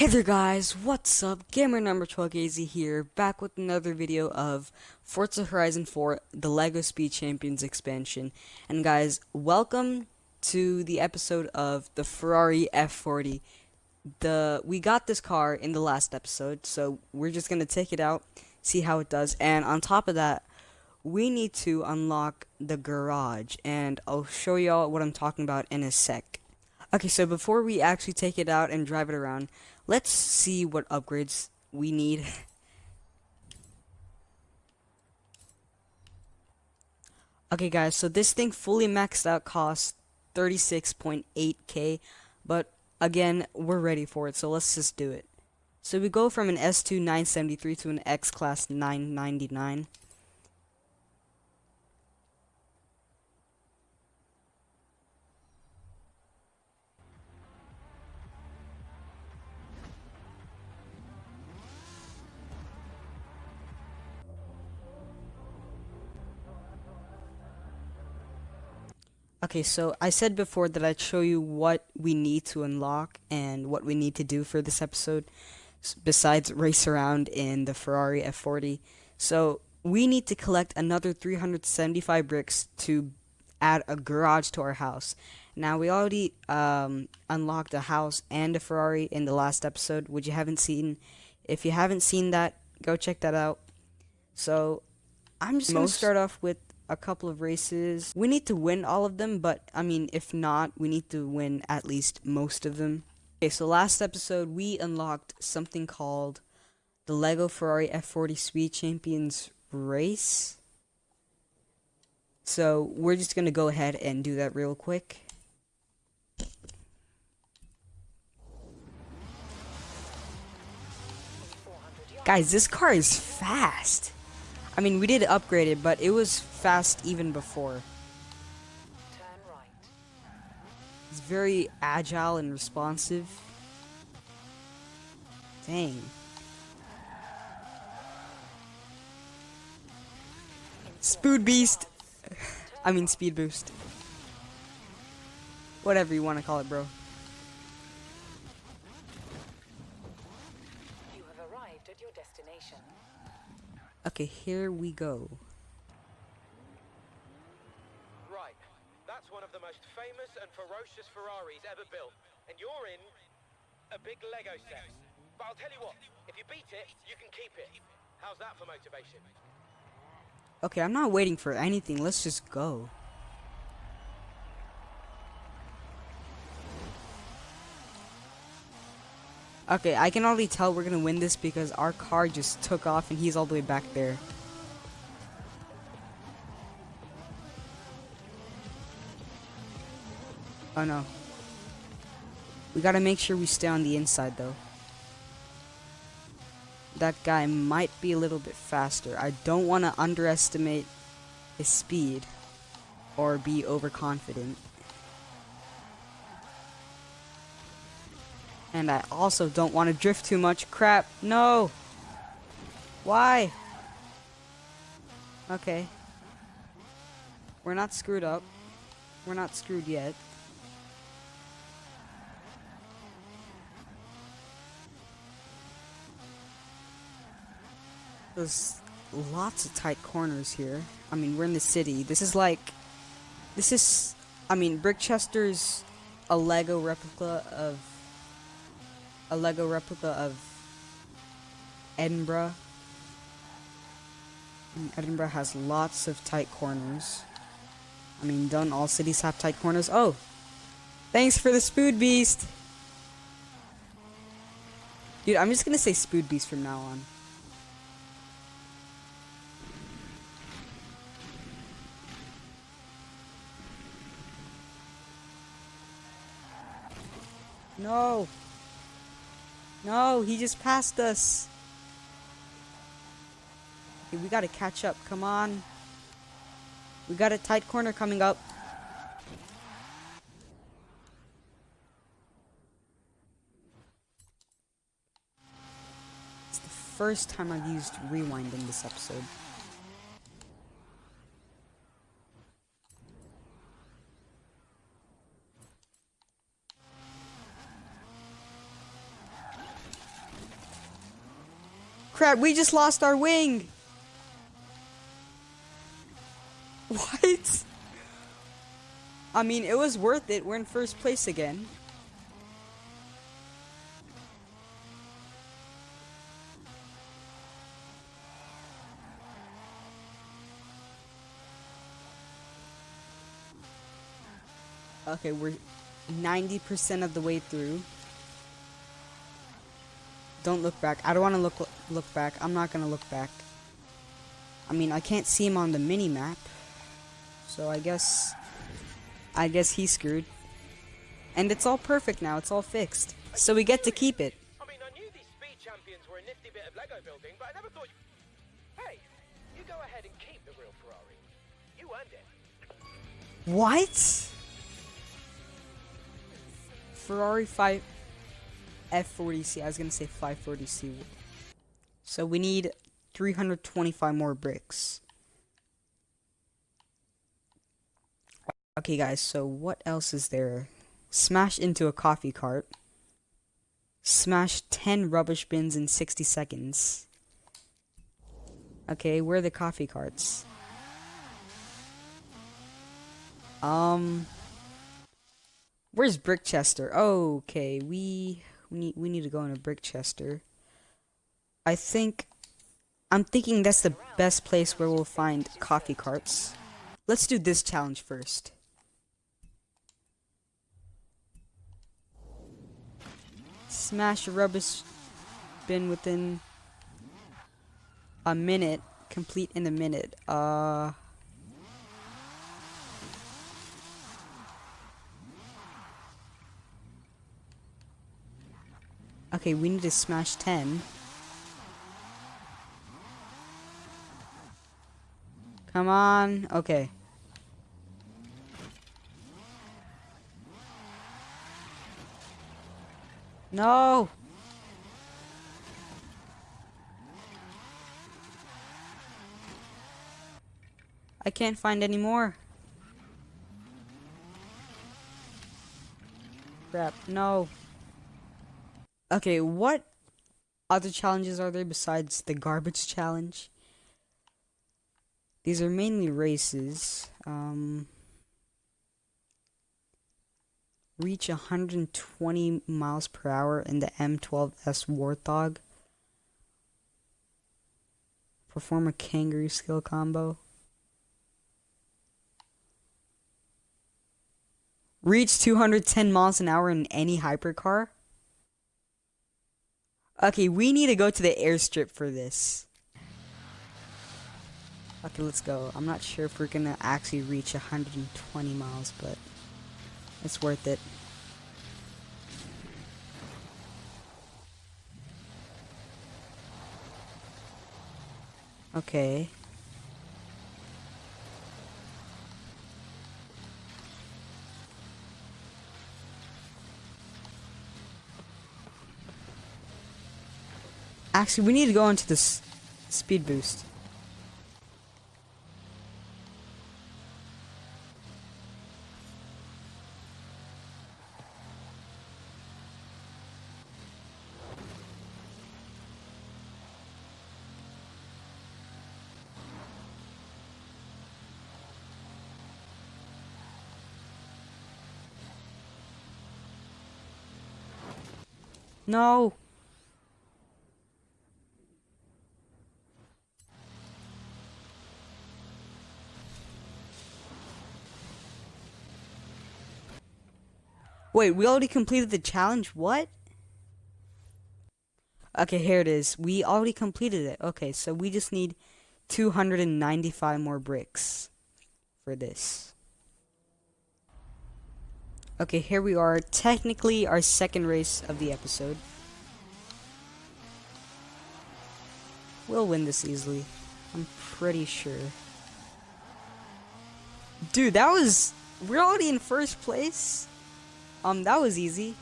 Hey there guys, what's up? Gamer number 12AZ here, back with another video of Forza Horizon 4, the LEGO Speed Champions expansion. And guys, welcome to the episode of the Ferrari F40. The We got this car in the last episode, so we're just going to take it out, see how it does. And on top of that, we need to unlock the garage, and I'll show y'all what I'm talking about in a sec. Okay, so before we actually take it out and drive it around, let's see what upgrades we need. okay guys, so this thing fully maxed out costs 36.8k, but again, we're ready for it, so let's just do it. So we go from an S2 973 to an X-Class 999. Okay, so I said before that I'd show you what we need to unlock and what we need to do for this episode besides race around in the Ferrari F40. So we need to collect another 375 bricks to add a garage to our house. Now we already um, unlocked a house and a Ferrari in the last episode, which you haven't seen. If you haven't seen that, go check that out. So I'm just gonna start off with a couple of races. We need to win all of them, but I mean, if not, we need to win at least most of them. Okay, so last episode we unlocked something called the LEGO Ferrari F40 Speed Champions race. So we're just gonna go ahead and do that real quick. Guys, this car is fast. I mean, we did upgrade it, but it was fast even before. It's very agile and responsive. Dang. Spood Beast! I mean, Speed Boost. Whatever you want to call it, bro. You have arrived at your destination. Okay, here we go. Right, that's one of the most famous and ferocious Ferraris ever built, and you're in a big Lego set. But I'll tell you what, if you beat it, you can keep it. How's that for motivation? Okay, I'm not waiting for anything. Let's just go. Okay, I can already tell we're gonna win this because our car just took off and he's all the way back there. Oh no. We gotta make sure we stay on the inside though. That guy might be a little bit faster. I don't want to underestimate his speed or be overconfident. And I also don't want to drift too much. Crap. No. Why? Okay. We're not screwed up. We're not screwed yet. There's lots of tight corners here. I mean, we're in the city. This is like... This is... I mean, Brickchester's a Lego replica of a Lego replica of Edinburgh. And Edinburgh has lots of tight corners. I mean, don't all cities have tight corners? Oh! Thanks for the Spood Beast! Dude, I'm just gonna say Spood Beast from now on. No! No, he just passed us. Okay, we gotta catch up. Come on. We got a tight corner coming up. It's the first time I've used rewind in this episode. Crap, we just lost our wing! What? I mean, it was worth it. We're in first place again. Okay, we're 90% of the way through. Don't look back. I don't want to look look back. I'm not going to look back. I mean, I can't see him on the mini map. So I guess I guess he's screwed. And it's all perfect now. It's all fixed. So we get to keep it. I mean, I knew these speed champions were a nifty bit of Lego building, but I never thought. You... Hey, you go ahead and keep the real Ferrari. You earned it. What? Ferrari 5 F40C. I was gonna say 540C. So we need 325 more bricks. Okay, guys, so what else is there? Smash into a coffee cart. Smash 10 rubbish bins in 60 seconds. Okay, where are the coffee carts? Um... Where's Brickchester? okay, we we need we need to go in a Brickchester. I think I'm thinking that's the best place where we'll find coffee carts. Let's do this challenge first. Smash a rubbish bin within a minute. Complete in a minute. Uh Okay, we need to smash 10. Come on. Okay. No! I can't find any more. Crap, no. Okay, what other challenges are there besides the garbage challenge? These are mainly races. Um, reach 120 miles per hour in the M12S Warthog. Perform a kangaroo skill combo. Reach 210 miles an hour in any hypercar. Okay, we need to go to the airstrip for this. Okay, let's go. I'm not sure if we're gonna actually reach 120 miles, but it's worth it. Okay. Actually, we need to go into this speed boost. No. Wait, we already completed the challenge? What? Okay, here it is. We already completed it. Okay, so we just need 295 more bricks for this. Okay, here we are. Technically, our second race of the episode. We'll win this easily. I'm pretty sure. Dude, that was... We're already in first place? Um, that was easy.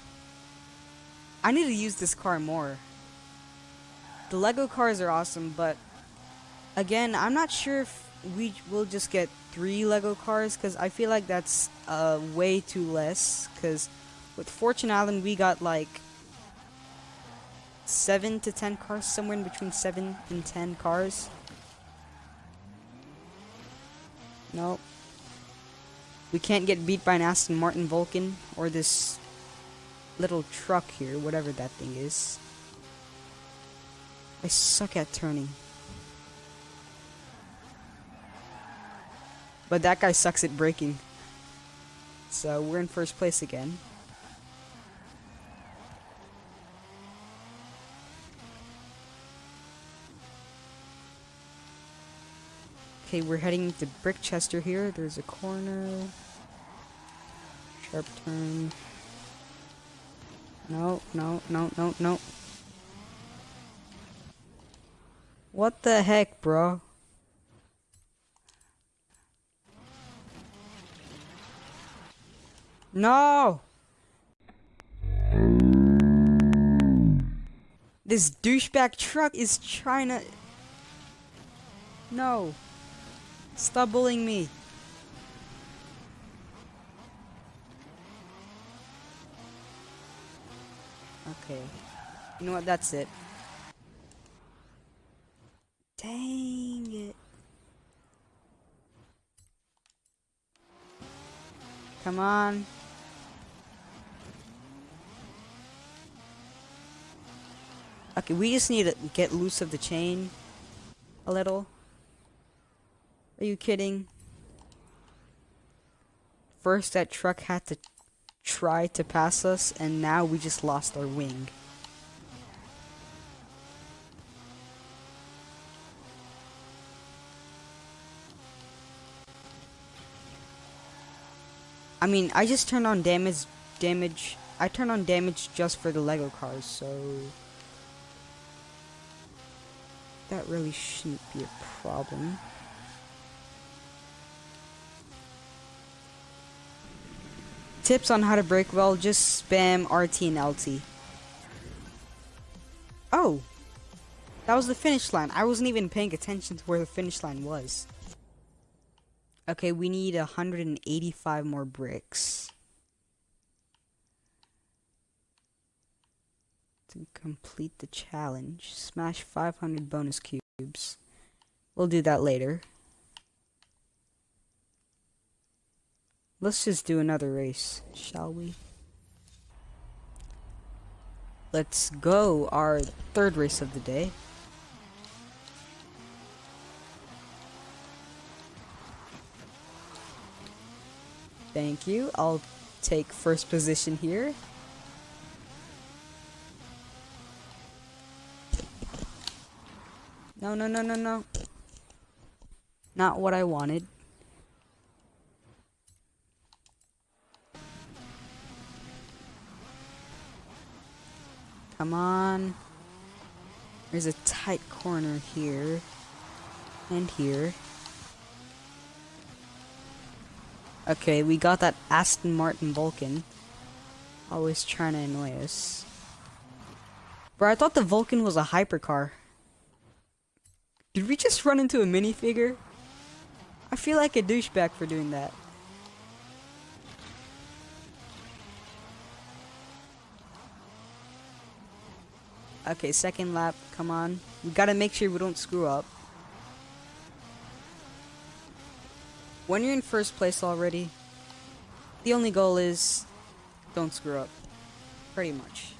I need to use this car more. The Lego cars are awesome, but again, I'm not sure if we will just get three Lego cars because I feel like that's uh, way too less. Because with Fortune Island, we got like seven to ten cars, somewhere in between seven and ten cars. Nope. We can't get beat by an Aston Martin Vulcan or this little truck here, whatever that thing is. I suck at turning. But that guy sucks at braking. So we're in first place again. Okay, we're heading to Brickchester here. There's a corner. Sharp turn. No, no, no, no, no. What the heck, bro? No! This douchebag truck is trying to... No. Stop bullying me. Okay. You know what? That's it. Dang it. Come on. Okay, we just need to get loose of the chain a little. Are you kidding? First that truck had to try to pass us and now we just lost our wing. I mean, I just turned on damage damage I turned on damage just for the Lego cars, so that really shouldn't be a problem. Tips on how to break well, just spam RT and LT. Oh! That was the finish line. I wasn't even paying attention to where the finish line was. Okay, we need 185 more bricks. To complete the challenge, smash 500 bonus cubes. We'll do that later. Let's just do another race, shall we? Let's go, our third race of the day. Thank you. I'll take first position here. No, no, no, no, no. Not what I wanted. Come on. There's a tight corner here. And here. Okay, we got that Aston Martin Vulcan. Always trying to annoy us. Bro, I thought the Vulcan was a hypercar. Did we just run into a minifigure? I feel like a douchebag for doing that. Okay, second lap. Come on. We gotta make sure we don't screw up. When you're in first place already, the only goal is don't screw up. Pretty much.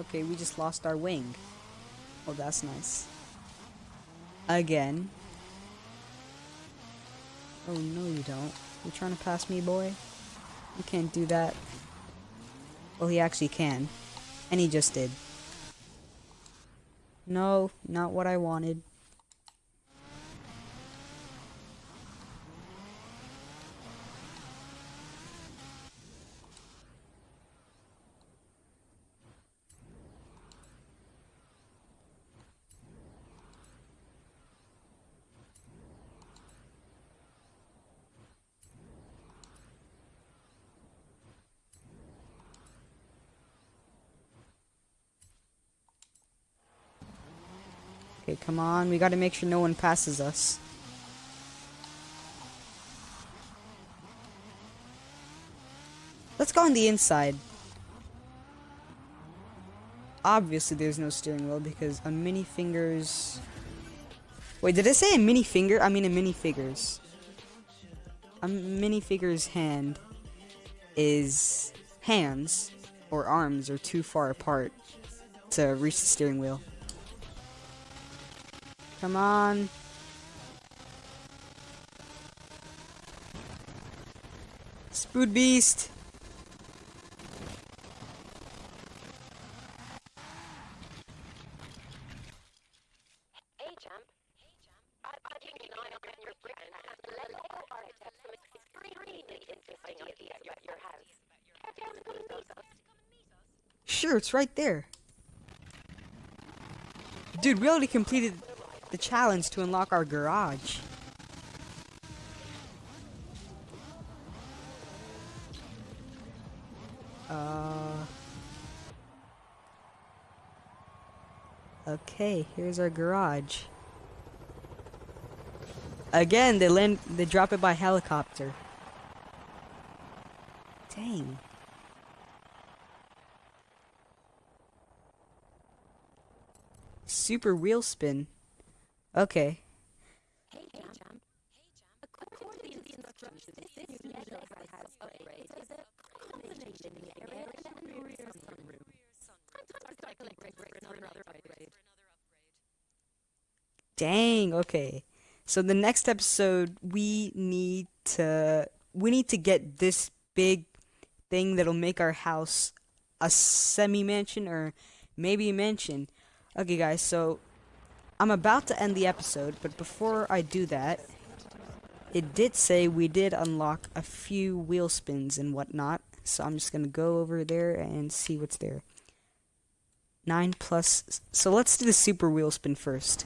Okay, we just lost our wing. Oh, that's nice. Again. Oh, no you don't. You trying to pass me, boy? You can't do that. Well, he actually can. And he just did. No, not what I wanted. Okay, come on. We gotta make sure no one passes us. Let's go on the inside. Obviously, there's no steering wheel because a mini fingers. Wait, did I say a mini finger? I mean a mini figures. A mini figures hand is hands or arms are too far apart to reach the steering wheel. Come on. Spood Beast! Hey, champ. I, I'm keeping an eye on your brick and have the Lego architect some extremely interesting ideas about your house. Care to come and meet us? Sure, it's right there. Dude, we already completed the challenge to unlock our garage. Uh. Okay, here's our garage. Again, they land, they drop it by helicopter. Dang. Super wheel spin. Okay. Dang, okay. So the next episode we need to we need to get this big thing that'll make our house a semi mansion or maybe a mansion. Okay guys, so I'm about to end the episode, but before I do that, it did say we did unlock a few wheel spins and whatnot. So I'm just gonna go over there and see what's there. Nine plus so let's do the super wheel spin first.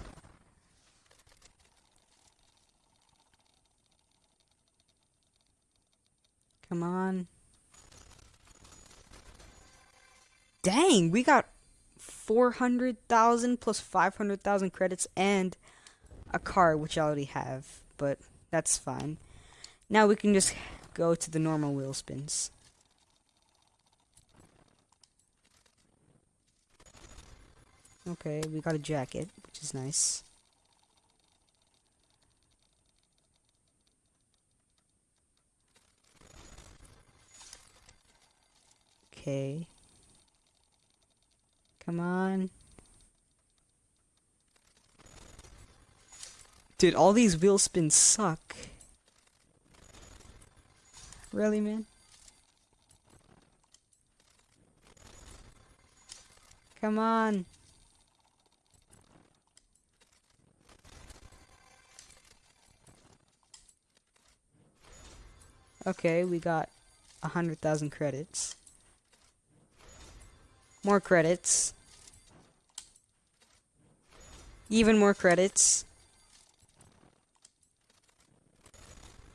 Come on. Dang, we got 400,000 plus 500,000 credits and a car, which I already have, but that's fine. Now we can just go to the normal wheel spins. Okay, we got a jacket, which is nice. Okay. Come on. Dude, all these wheel spins suck. Really, man? Come on. Okay, we got a hundred thousand credits. More credits. Even more credits.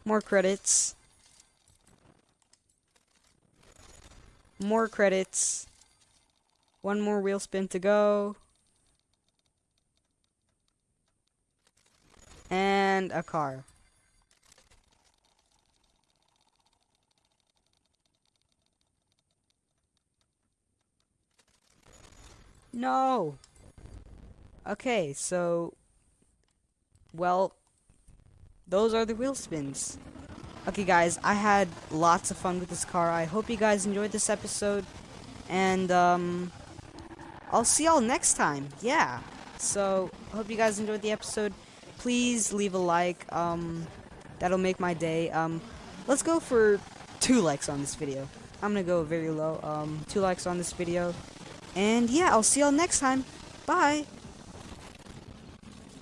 More credits. More credits. One more wheel spin to go. And a car. No. Okay, so well those are the wheel spins. Okay guys, I had lots of fun with this car. I hope you guys enjoyed this episode and um I'll see y'all next time. Yeah. So, hope you guys enjoyed the episode. Please leave a like. Um that'll make my day. Um let's go for 2 likes on this video. I'm to go very low. Um 2 likes on this video. And yeah, I'll see y'all next time. Bye.